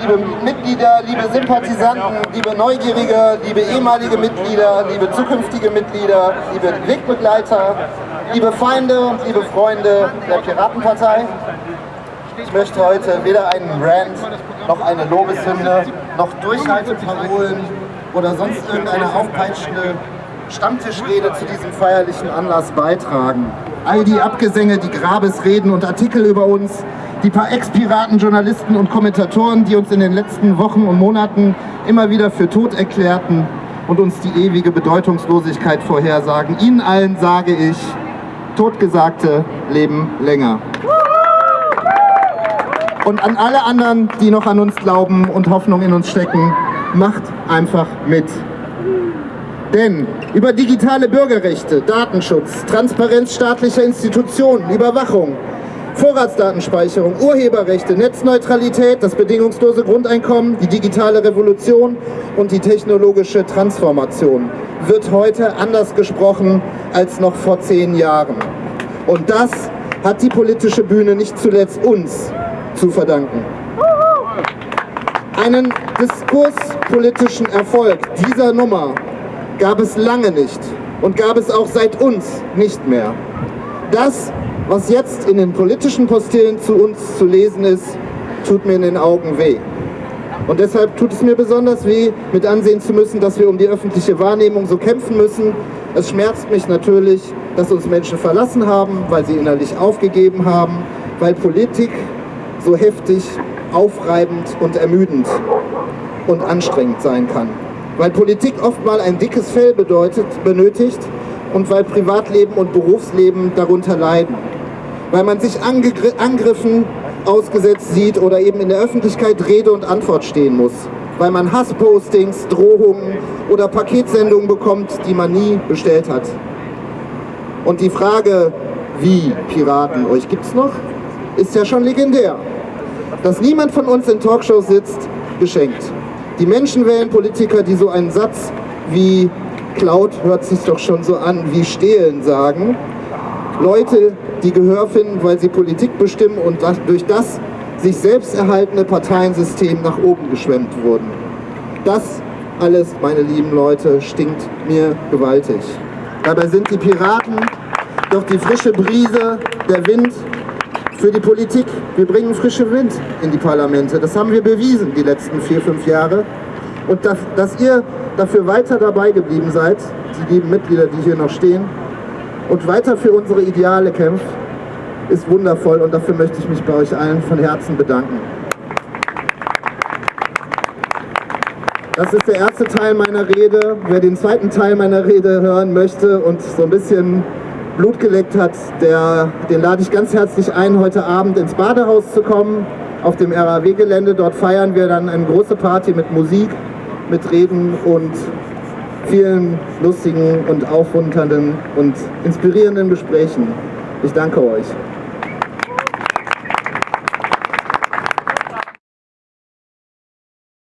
Liebe Mitglieder, liebe Sympathisanten, liebe Neugierige, liebe ehemalige Mitglieder, liebe zukünftige Mitglieder, liebe Wegbegleiter, liebe Feinde und liebe Freunde der Piratenpartei. Ich möchte heute weder einen Rant, noch eine Lobeshymne, noch Durchhalteparolen oder sonst irgendeine aufpeitschende Stammtischrede zu diesem feierlichen Anlass beitragen. All die Abgesänge, die Grabesreden und Artikel über uns, die paar Ex-Piraten, Journalisten und Kommentatoren, die uns in den letzten Wochen und Monaten immer wieder für tot erklärten und uns die ewige Bedeutungslosigkeit vorhersagen. Ihnen allen sage ich, Totgesagte leben länger. Und an alle anderen, die noch an uns glauben und Hoffnung in uns stecken, macht einfach mit. Denn über digitale Bürgerrechte, Datenschutz, Transparenz staatlicher Institutionen, Überwachung, Vorratsdatenspeicherung, Urheberrechte, Netzneutralität, das bedingungslose Grundeinkommen, die digitale Revolution und die technologische Transformation wird heute anders gesprochen als noch vor zehn Jahren. Und das hat die politische Bühne nicht zuletzt uns zu verdanken. Einen diskurspolitischen Erfolg dieser Nummer gab es lange nicht und gab es auch seit uns nicht mehr. Das, was jetzt in den politischen Postillen zu uns zu lesen ist, tut mir in den Augen weh. Und deshalb tut es mir besonders weh, mit ansehen zu müssen, dass wir um die öffentliche Wahrnehmung so kämpfen müssen. Es schmerzt mich natürlich, dass uns Menschen verlassen haben, weil sie innerlich aufgegeben haben, weil Politik so heftig, aufreibend und ermüdend und anstrengend sein kann weil Politik oft mal ein dickes Fell bedeutet, benötigt und weil Privatleben und Berufsleben darunter leiden. Weil man sich Angriffen ausgesetzt sieht oder eben in der Öffentlichkeit Rede und Antwort stehen muss. Weil man Hasspostings, Drohungen oder Paketsendungen bekommt, die man nie bestellt hat. Und die Frage, wie Piraten, euch gibt's noch, ist ja schon legendär. Dass niemand von uns in Talkshows sitzt, geschenkt. Die Menschen wählen Politiker, die so einen Satz wie Cloud hört sich doch schon so an wie stehlen sagen. Leute, die Gehör finden, weil sie Politik bestimmen und durch das sich selbst erhaltene Parteiensystem nach oben geschwemmt wurden. Das alles, meine lieben Leute, stinkt mir gewaltig. Dabei sind die Piraten doch die frische Brise, der Wind für die Politik. Wir bringen frische Wind in die Parlamente. Das haben wir bewiesen die letzten vier, fünf Jahre. Und dass, dass ihr dafür weiter dabei geblieben seid, die lieben Mitglieder, die hier noch stehen, und weiter für unsere Ideale kämpft, ist wundervoll und dafür möchte ich mich bei euch allen von Herzen bedanken. Das ist der erste Teil meiner Rede. Wer den zweiten Teil meiner Rede hören möchte und so ein bisschen Blut geleckt hat, der, den lade ich ganz herzlich ein, heute Abend ins Badehaus zu kommen, auf dem RAW-Gelände. Dort feiern wir dann eine große Party mit Musik, mit Reden und vielen lustigen und aufmunternden und inspirierenden Gesprächen. Ich danke euch.